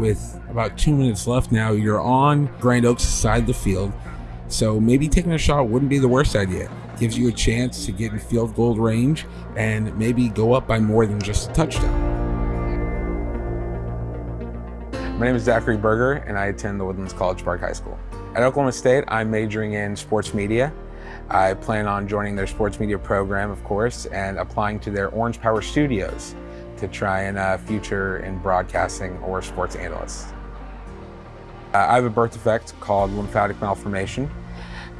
with about two minutes left now, you're on Grand Oaks' side of the field. So maybe taking a shot wouldn't be the worst idea. Gives you a chance to get in field goal range and maybe go up by more than just a touchdown. My name is Zachary Berger and I attend the Woodlands College Park High School. At Oklahoma State, I'm majoring in sports media. I plan on joining their sports media program, of course, and applying to their Orange Power Studios to try and uh, future in broadcasting or sports analyst. Uh, I have a birth defect called lymphatic malformation.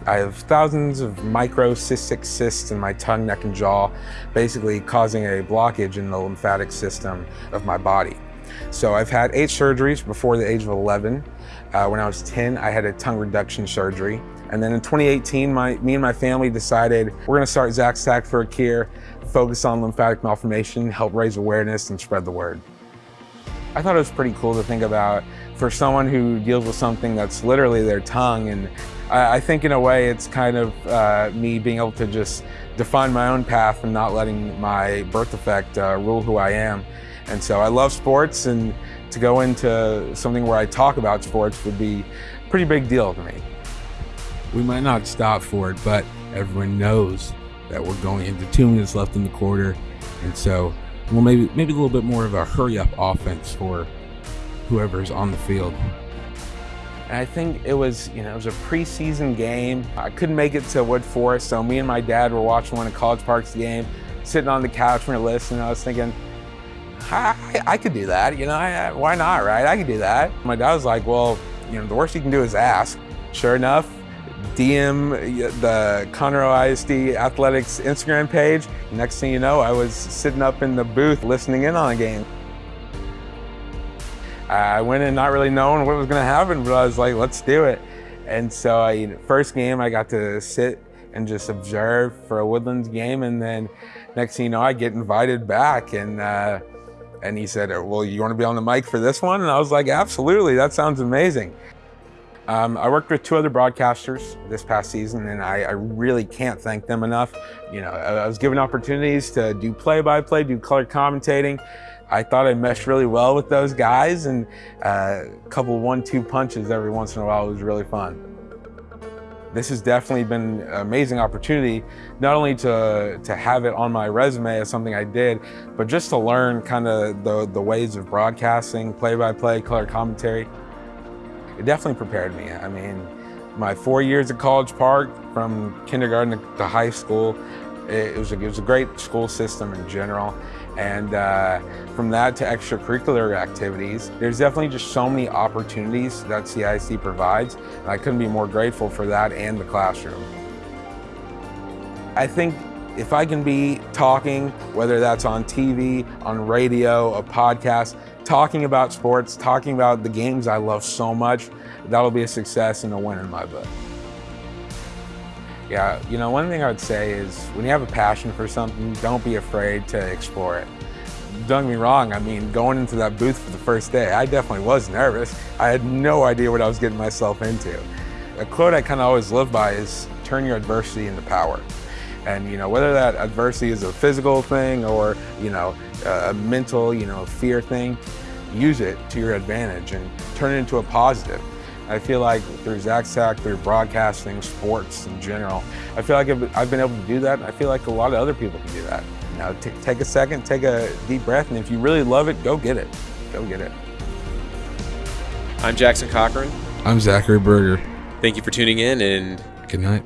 I have thousands of micro cystic cysts in my tongue, neck, and jaw, basically causing a blockage in the lymphatic system of my body. So I've had eight surgeries before the age of 11. Uh, when I was 10, I had a tongue reduction surgery. And then in 2018, my, me and my family decided we're gonna start Zach's Tack for a Cure, focus on lymphatic malformation, help raise awareness and spread the word. I thought it was pretty cool to think about for someone who deals with something that's literally their tongue. And I, I think in a way it's kind of uh, me being able to just define my own path and not letting my birth defect uh, rule who I am. And so I love sports and to go into something where I talk about sports would be a pretty big deal to me. We might not stop for it, but everyone knows that we're going into two minutes left in the quarter. And so, well, maybe, maybe a little bit more of a hurry up offense for whoever's on the field. And I think it was, you know, it was a preseason game. I couldn't make it to Woodforest, so me and my dad were watching one of College Park's game, sitting on the couch, we were listening. I was thinking, I, I could do that, you know, I, why not, right? I could do that. My dad was like, well, you know, the worst you can do is ask. Sure enough, DM the Conroe ISD Athletics Instagram page. Next thing you know, I was sitting up in the booth listening in on a game. I went in not really knowing what was going to happen, but I was like, let's do it. And so, I, first game, I got to sit and just observe for a Woodlands game, and then next thing you know, I get invited back, and uh, and he said, well, you want to be on the mic for this one? And I was like, absolutely, that sounds amazing. Um, I worked with two other broadcasters this past season, and I, I, really can't thank them enough. You know, I was given opportunities to do play-by-play, -play, do color commentating. I thought I meshed really well with those guys, and uh, a couple one-two punches every once in a while was really fun. This has definitely been an amazing opportunity, not only to, to have it on my resume as something I did, but just to learn kind of the, the ways of broadcasting, play-by-play, -play, color commentary. It definitely prepared me. I mean, my four years at College Park, from kindergarten to high school, it was a, it was a great school system in general. And uh, from that to extracurricular activities, there's definitely just so many opportunities that CIC provides. And I couldn't be more grateful for that and the classroom. I think if I can be talking, whether that's on TV, on radio, a podcast, talking about sports, talking about the games I love so much, that'll be a success and a win in my book. Yeah, you know, one thing I would say is when you have a passion for something, don't be afraid to explore it. Don't get me wrong, I mean, going into that booth for the first day, I definitely was nervous. I had no idea what I was getting myself into. A quote I kind of always live by is, turn your adversity into power. And, you know, whether that adversity is a physical thing or, you know, a mental, you know, fear thing, use it to your advantage and turn it into a positive. I feel like through Zach's Tack, through broadcasting, sports in general, I feel like I've been able to do that. I feel like a lot of other people can do that. You know, take a second, take a deep breath, and if you really love it, go get it. Go get it. I'm Jackson Cochran. I'm Zachary Berger. Thank you for tuning in and good night.